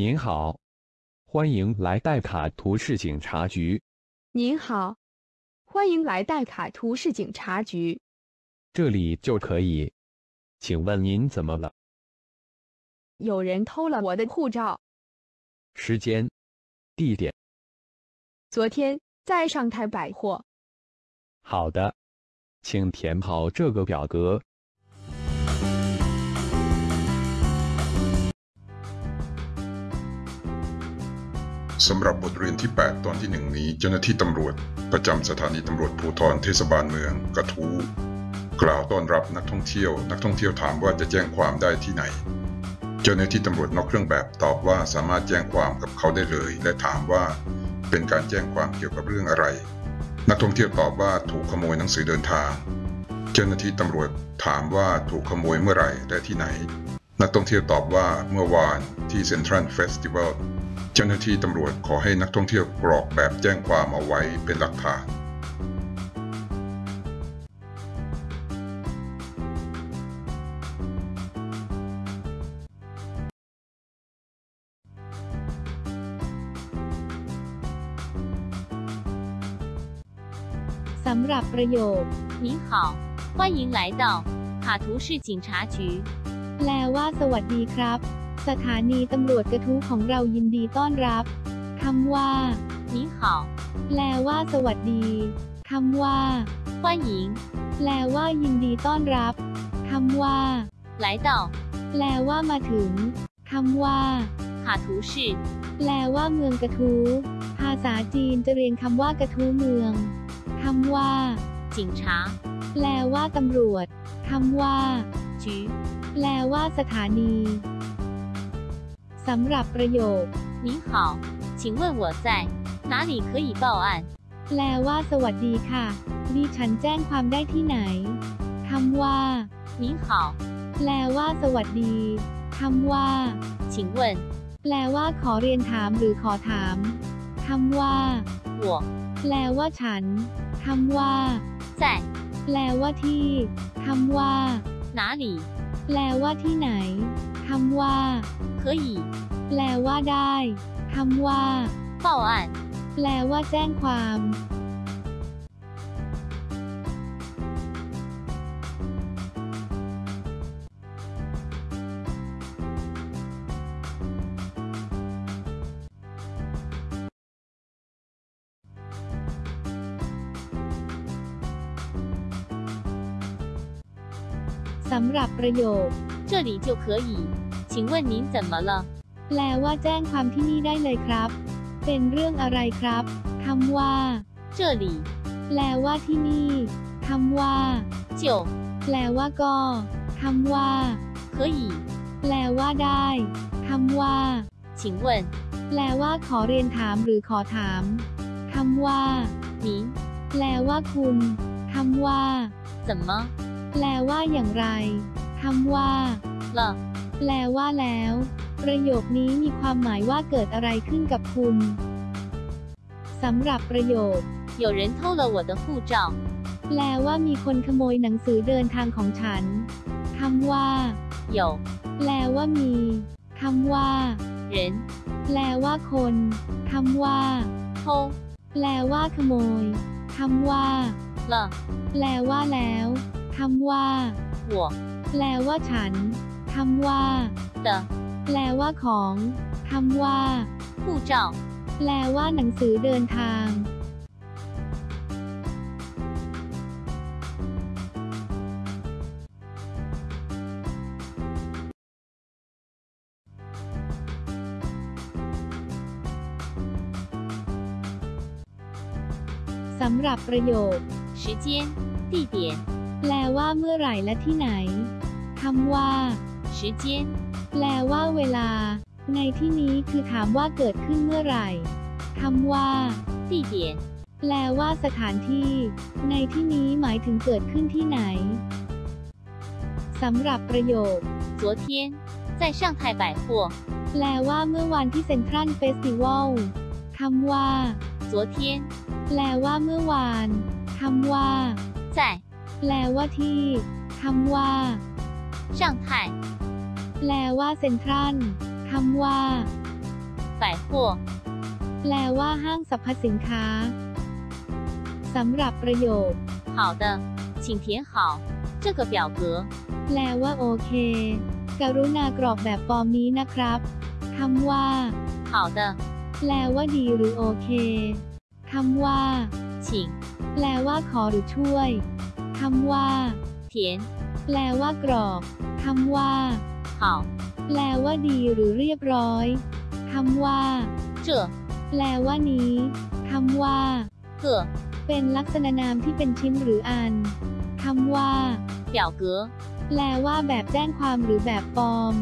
您好，欢迎来戴卡图市警察局，您好，欢迎来戴卡图市警察局，这里就可以。请问您怎么了？有人偷了我的护照。时间、地点，昨天在上泰百货。好的，请填好这个表格。 สำหรับบทเรียนที่ 8 ตอนที่ 1 นี้เจ้าหน้าที่ตำรวจ ประจำสถานีตำรวจภูธรเทศบาลเมือง กระทู้กล่าวต้อนรับนักท่องเที่ยว นักท่องเที่ยวถามว่าจะแจ้งความได้ที่ไหน เจ้าหน้าที่ตำรวจนอกเครื่องแบบตอบว่าสามารถแจ้งความกับเขาได้เลย และถามว่าเป็นการแจ้งความเกี่ยวกับเรื่องอะไร นักท่องเที่ยวตอบว่าถูกขโมยหนังสือเดินทาง เจ้าหน้าที่ตำรวจถามว่าถูกขโมยเมื่อไหร่และที่ไหน นักท่องเที่ยวตอบว่าเมื่อวานที่เซ็นทรัลเฟสติวัล เจ้าหน้าที่ตำรวจขอให้นักท่องเที่ยวกรอกแบบแจ้งความเอาไว้เป็นหลักฐาน สำหรับประโยค 您好，欢迎来到卡图市警察局。 แปลว่าสวัสดีครับ สถานีตำรวจกระทู้ของเรายินดีต้อนรับคำว่า 您好， แปลว่า สวัสดีคำว่า 欢迎 แปลว่า ยินดีต้อนรับคำว่า 来到 แปลว่ามาถึงคำว่า 卡图市 แปลว่าเมืองกระทู้ภาษาจีนจะเรียงคำว่ากระทู้เมืองคำว่า 警察 แปลว่าตำรวจคำว่า 局。 แปลว่าสถานี สำหรับประโยค 您好，请问我在哪里可以报案？ แปลว่า สวัสดีค่ะ ดิฉันแจ้งความได้ที่ไหนคำว่า 您好， แปลว่า สวัสดีคำว่า 请问 แปลว่า ขอเรียนถามหรือขอถามคำว่า 我 แปลว่าฉันคำว่า 在 แปลว่าที่คำว่า 哪里 แปลว่าที่ไหน คำว่า 可以 แปลว่าได้คำว่า 报案？ แปลว่าแจ้งความ สำหรับประโยค 这里就可以。请问您怎么了？ แปลว่าแจ้งความที่นี่ได้เลยครับ เป็นเรื่องอะไรครับคำว่า 这里 แปลว่าที่นี่คำว่า 就 แปลว่าก็คำว่า 可以。 แปลว่าได้คำว่า 请问 แปลว่าขอเรียนถามหรือขอถามคำว่า 您 แปลว่าคุณคำว่า 怎么 แปลว่าอย่างไร คำว่า 了？ แปลว่าแล้ว ประโยคนี้มีความหมายว่าเกิดอะไรขึ้นกับคุณสำหรับประโยค 有人偷了我的护照。 แปลว่ามีคนขโมยหนังสือเดินทางของฉันคำว่า 有 แปลว่ามีคำว่า 人 แปลว่าคนคำว่า 偷 แปลว่าขโมยคำว่า 了 แปลว่าแล้วคำว่า 我 แปลว่าฉันคำว่า 的 แปลว่าของคำว่า 护照。 แปลว่าหนังสือเดินทาง สำหรับประโยค 时间、地点、 แปลว่าเมื่อไหร่และที่ไหนคำว่า 时间、 แปลว่าเวลา ในที่นี้คือถามว่าเกิดขึ้นเมื่อไหร่คำว่า 地点、 แปลว่าสถานที่ ในที่นี้หมายถึงเกิดขึ้นที่ไหนสำหรับประโยค 昨天在上海百货。 แปลว่าเมื่อวานที่เซ็นทรัลเฟสติวัลคำว่า 昨天 แปลว่าเมื่อวานคำว่า 在 แปลว่าที่คำว่า 上海 แปลว่าเซ็นทรัลคำว่า 百 百货， แปลว่าห้างสรรพสินค้า สำหรับประโยค 好的，请填好这个表格。 แปลว่าโอเค กรุณากรอกแบบฟอร์มนี้นะครับคำว่า 好的， แปลว่าดีหรือโอเคคำว่า 请 แปลว่าขอหรือช่วย คำว่า 填 แปลว่ากรอกคำว่า 好 แปลว่าดีหรือเรียบร้อยคำว่า 这 แปลว่านี้คำว่า 个 เป็นลักษณะนามที่เป็นชิ้นหรืออันคำว่า 表格 แปลว่าแบบแจ้งความหรือแบบฟอร์ม